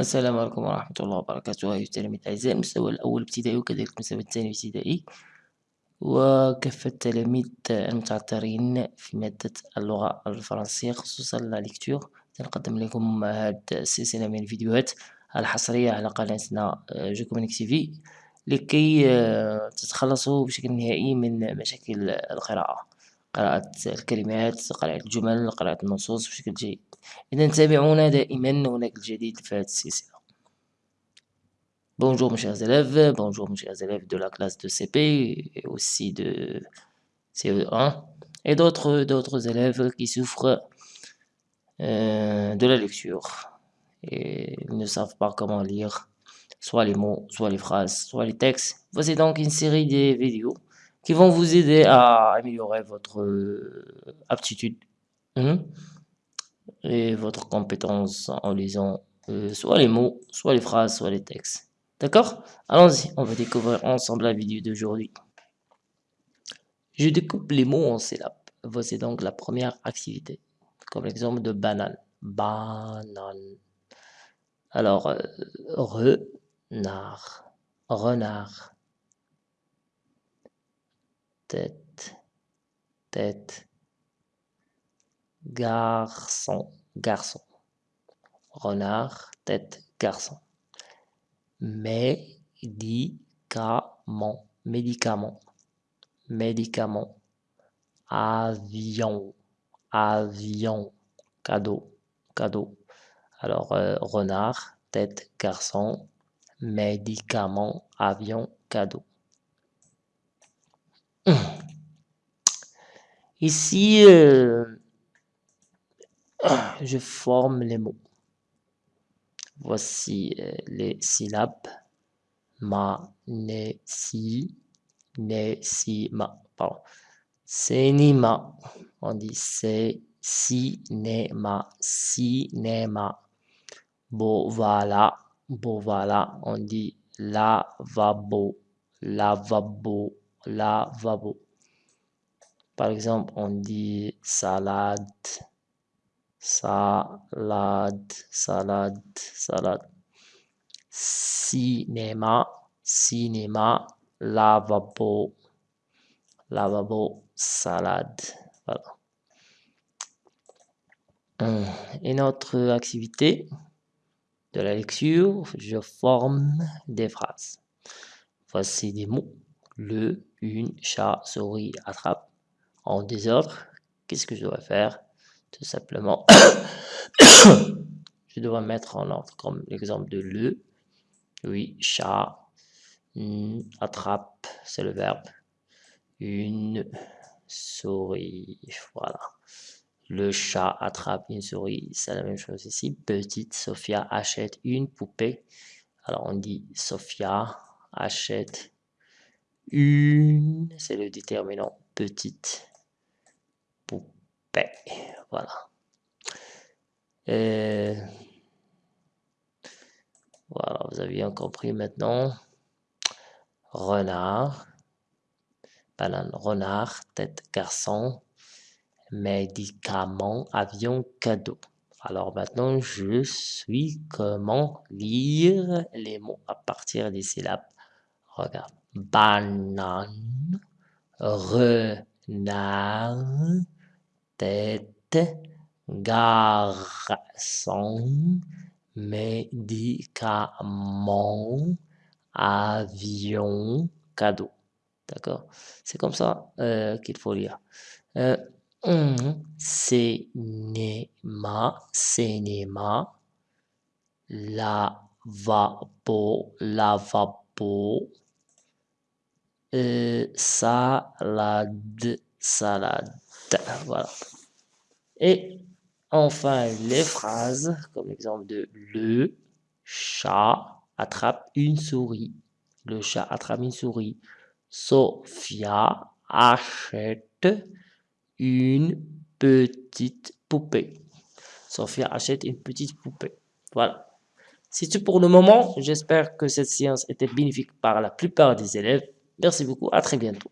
السلام عليكم ورحمة الله وبركاته. أيها التلاميذ الأعزاء المستوى الأول ابتدائي وكذلك المستوى الثاني ابتدائي. وكافة التلاميذ المتعثرين في مادة اللغة الفرنسية خصوصا لا ليكتور سنقدم لكم هذه السلسلة من الفيديوهات الحصرية على قناتنا جوكومينيك تي في لكي تتخلصوا بشكل نهائي من مشاكل القراءة. قراءة الكلمات قراءة الجمل قراءة النصوص بشكل جيد إذا تابعونا دائما هناك الجديد في هذه السلسلة Bonjour mes chers élèves, bonjour mes chers élèves de la classe de CP et aussi de CE1 et d'autres d'autres élèves qui souffrent euh, de la lecture et ils ne savent pas comment lire soit les mots, soit les phrases, soit les textes. Voici donc une série de vidéos qui vont vous aider à améliorer votre euh, aptitude hein, et votre compétence en lisant euh, soit les mots, soit les phrases, soit les textes. D'accord? Allons-y, on va découvrir ensemble la vidéo d'aujourd'hui. Je découpe les mots en syllabes. Voici donc la première activité. Comme l'exemple de banane. Banane. Alors, euh, renard. Renard tête, tête, garçon, garçon, renard, tête, garçon, médicament, médicament, médicament, avion, avion, cadeau, cadeau. Alors, euh, renard, tête, garçon, médicament, avion, cadeau. Ici, euh, je forme les mots. Voici euh, les syllabes. Ma, ne, si, ne, si, ma. Pardon. Cinéma. On dit c'est, cinéma, cinéma. Bon, voilà. On dit lavabo, lavabo lavabo. Par exemple, on dit salade, salade, salade, salade. Cinéma, cinéma, lavabo, lavabo, salade. Voilà. Une autre activité de la lecture, je forme des phrases. Voici des mots le, une, chat, souris, attrape en désordre, qu'est-ce que je dois faire? Tout simplement, je dois mettre en ordre comme l'exemple de le, oui, chat, attrape, c'est le verbe, une souris, voilà. Le chat attrape une souris, c'est la même chose ici. Petite Sophia achète une poupée. Alors on dit Sophia achète une, c'est le déterminant petite poupée. Voilà. voilà, vous avez bien compris maintenant. Renard, banane, renard, tête, garçon, médicament, avion, cadeau. Alors maintenant, je suis comment lire les mots à partir des syllabes. Regarde banane, renard, tête, garçon, médicament, avion, cadeau. D'accord? C'est comme ça euh, qu'il faut lire. Euh, cinéma, cinéma, lavabo, lavabo, euh, salade, salade. Voilà. Et enfin, les phrases, comme l'exemple de le chat attrape une souris. Le chat attrape une souris. Sophia achète une petite poupée. Sophia achète une petite poupée. Voilà. C'est tout pour le moment. J'espère que cette séance était bénéfique par la plupart des élèves. Merci beaucoup, à très bientôt.